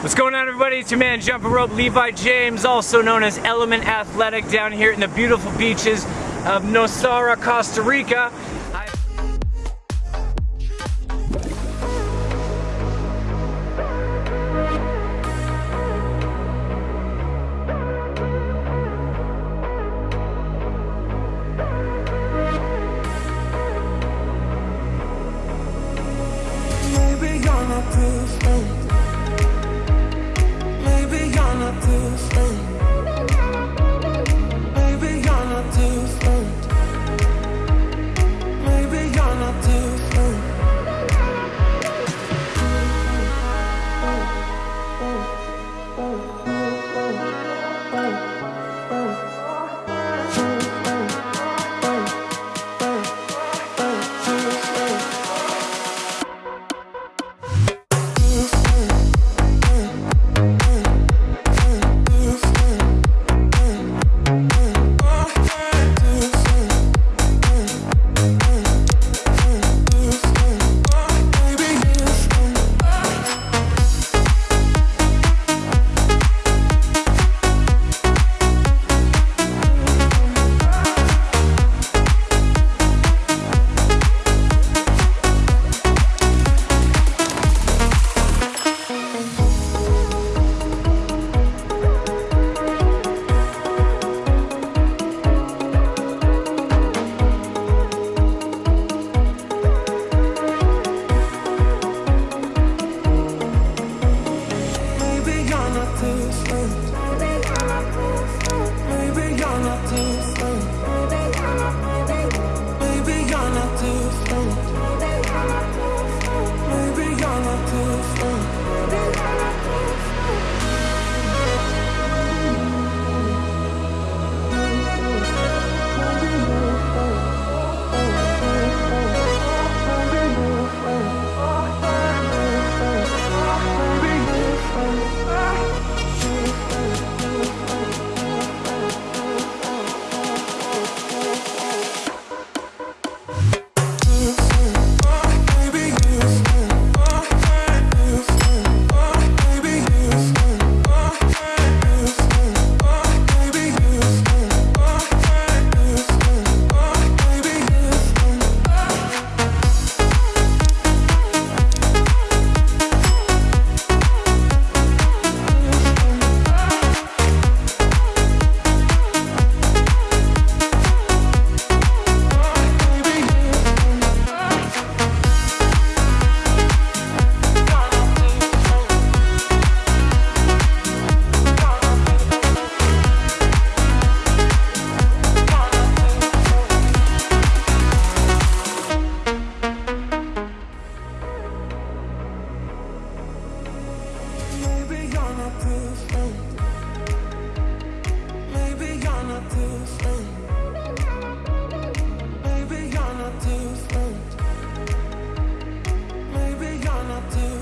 What's going on everybody? It's your man Jumping Rope Levi James, also known as Element Athletic down here in the beautiful beaches of Nosara, Costa Rica. You're not different. Eh? Maybe you're not different. Eh? Maybe you're not different. Eh? Maybe you're not different.